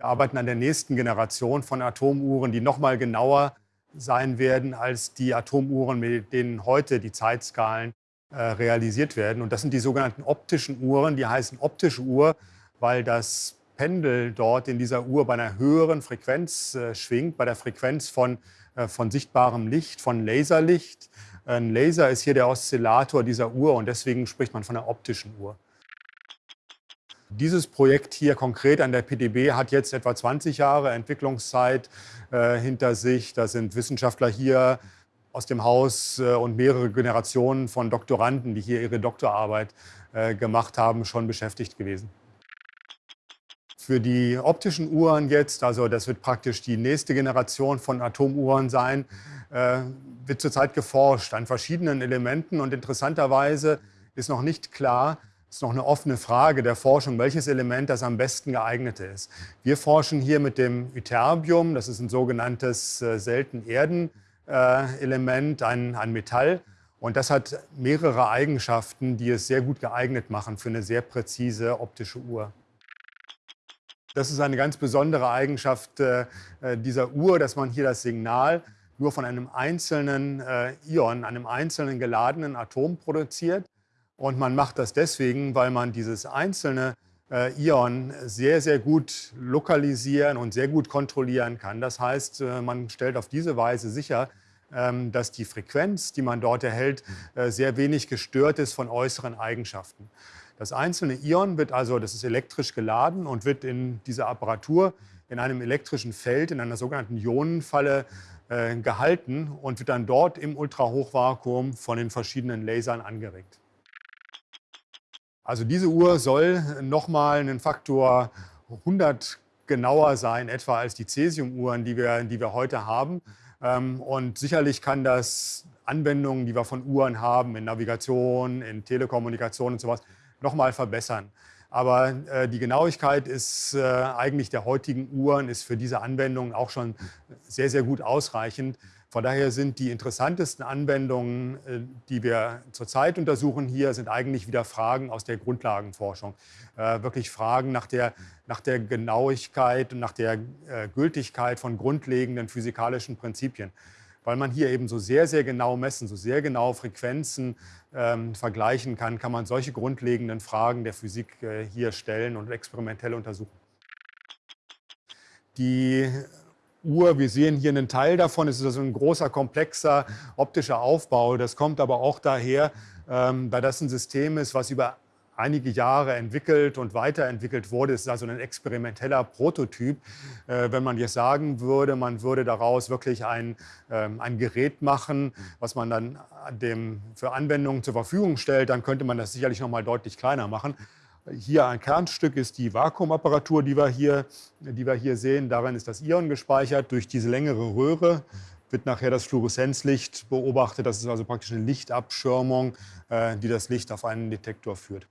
Wir arbeiten an der nächsten Generation von Atomuhren, die noch mal genauer sein werden als die Atomuhren, mit denen heute die Zeitskalen äh, realisiert werden. Und das sind die sogenannten optischen Uhren. Die heißen optische Uhr, weil das Pendel dort in dieser Uhr bei einer höheren Frequenz äh, schwingt, bei der Frequenz von, äh, von sichtbarem Licht, von Laserlicht. Ein Laser ist hier der Oszillator dieser Uhr und deswegen spricht man von einer optischen Uhr. Dieses Projekt hier konkret an der PDB hat jetzt etwa 20 Jahre Entwicklungszeit äh, hinter sich. Da sind Wissenschaftler hier aus dem Haus äh, und mehrere Generationen von Doktoranden, die hier ihre Doktorarbeit äh, gemacht haben, schon beschäftigt gewesen. Für die optischen Uhren jetzt, also das wird praktisch die nächste Generation von Atomuhren sein, äh, wird zurzeit geforscht an verschiedenen Elementen und interessanterweise ist noch nicht klar, es ist noch eine offene Frage der Forschung, welches Element das am besten geeignete ist. Wir forschen hier mit dem Ytterbium, das ist ein sogenanntes äh, selten Erden-Element, ein, ein Metall. Und das hat mehrere Eigenschaften, die es sehr gut geeignet machen für eine sehr präzise optische Uhr. Das ist eine ganz besondere Eigenschaft äh, äh dieser Uhr, dass man hier das Signal nur von einem einzelnen äh, Ion, einem einzelnen geladenen Atom produziert. Und man macht das deswegen, weil man dieses einzelne äh, Ion sehr, sehr gut lokalisieren und sehr gut kontrollieren kann. Das heißt, äh, man stellt auf diese Weise sicher, ähm, dass die Frequenz, die man dort erhält, äh, sehr wenig gestört ist von äußeren Eigenschaften. Das einzelne Ion wird also, das ist elektrisch geladen und wird in dieser Apparatur in einem elektrischen Feld, in einer sogenannten Ionenfalle äh, gehalten und wird dann dort im Ultrahochvakuum von den verschiedenen Lasern angeregt. Also diese Uhr soll nochmal einen Faktor 100 genauer sein, etwa als die Cäsium-Uhren, die wir, die wir heute haben. Ähm, und sicherlich kann das Anwendungen, die wir von Uhren haben, in Navigation, in Telekommunikation und sowas, nochmal verbessern. Aber äh, die Genauigkeit ist äh, eigentlich der heutigen Uhren ist für diese Anwendungen auch schon sehr, sehr gut ausreichend. Von daher sind die interessantesten Anwendungen, äh, die wir zurzeit untersuchen hier, sind eigentlich wieder Fragen aus der Grundlagenforschung. Äh, wirklich Fragen nach der, nach der Genauigkeit und nach der äh, Gültigkeit von grundlegenden physikalischen Prinzipien. Weil man hier eben so sehr, sehr genau messen, so sehr genau Frequenzen ähm, vergleichen kann, kann man solche grundlegenden Fragen der Physik äh, hier stellen und experimentell untersuchen. Die Uhr. Wir sehen hier einen Teil davon. Es ist also ein großer, komplexer optischer Aufbau. Das kommt aber auch daher, ähm, weil das ein System ist, was über einige Jahre entwickelt und weiterentwickelt wurde. Es ist also ein experimenteller Prototyp. Äh, wenn man jetzt sagen würde, man würde daraus wirklich ein, ähm, ein Gerät machen, was man dann dem für Anwendungen zur Verfügung stellt, dann könnte man das sicherlich noch mal deutlich kleiner machen. Hier ein Kernstück ist die Vakuumapparatur, die wir, hier, die wir hier sehen. Darin ist das Ion gespeichert. Durch diese längere Röhre wird nachher das Fluoreszenzlicht beobachtet. Das ist also praktisch eine Lichtabschirmung, äh, die das Licht auf einen Detektor führt.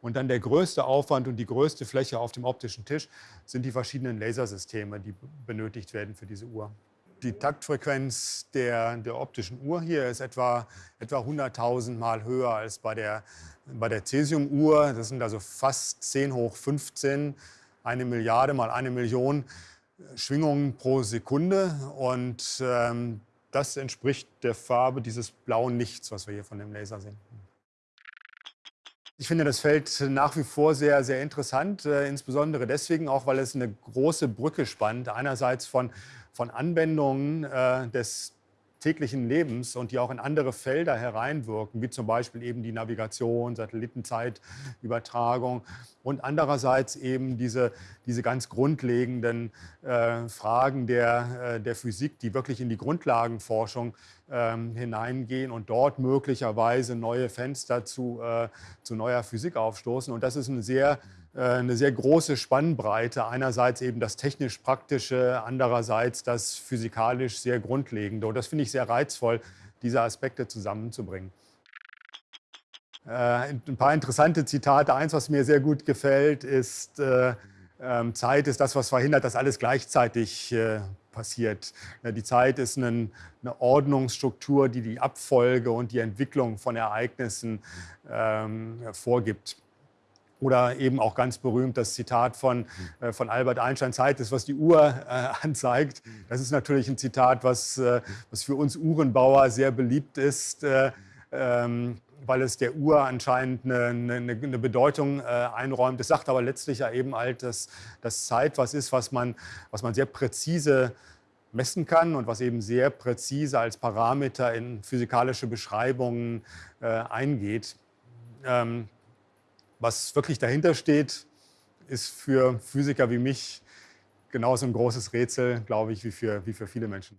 Und dann der größte Aufwand und die größte Fläche auf dem optischen Tisch sind die verschiedenen Lasersysteme, die benötigt werden für diese Uhr. Die Taktfrequenz der, der optischen Uhr hier ist etwa, etwa 100.000 Mal höher als bei der, bei der Cäsium-Uhr. Das sind also fast 10 hoch 15, eine Milliarde mal eine Million Schwingungen pro Sekunde. Und ähm, das entspricht der Farbe dieses blauen Lichts, was wir hier von dem Laser sehen. Ich finde das Feld nach wie vor sehr, sehr interessant, äh, insbesondere deswegen auch, weil es eine große Brücke spannt. Einerseits von, von Anwendungen äh, des täglichen Lebens und die auch in andere Felder hereinwirken, wie zum Beispiel eben die Navigation, Satellitenzeitübertragung und andererseits eben diese, diese ganz grundlegenden äh, Fragen der, äh, der Physik, die wirklich in die Grundlagenforschung ähm, hineingehen und dort möglicherweise neue Fenster zu, äh, zu neuer Physik aufstoßen. Und das ist eine sehr äh, eine sehr große Spannbreite. Einerseits eben das technisch-praktische, andererseits das physikalisch sehr grundlegende. Und das finde ich sehr reizvoll, diese Aspekte zusammenzubringen. Äh, ein paar interessante Zitate. Eins, was mir sehr gut gefällt, ist, äh, ähm, Zeit ist das, was verhindert, dass alles gleichzeitig passiert. Die Zeit ist eine, Ordnungsstruktur, die die Abfolge und die Entwicklung von Ereignissen ähm, vorgibt. Oder eben auch ganz berühmt das Zitat von, äh, von Albert Einstein, Zeit ist, was die Uhr äh, anzeigt. Das ist natürlich ein Zitat, was, äh, was für uns Uhrenbauer sehr beliebt ist, äh, ähm, weil es der Uhr anscheinend eine, eine, eine Bedeutung äh, einräumt. Es sagt aber letztlich ja eben halt, dass, dass Zeit was ist, was man, was man sehr präzise messen kann und was eben sehr präzise als Parameter in physikalische Beschreibungen äh, eingeht. Ähm, was wirklich dahinter steht, ist für Physiker wie mich genauso ein großes Rätsel, glaube ich, wie für, wie für viele Menschen.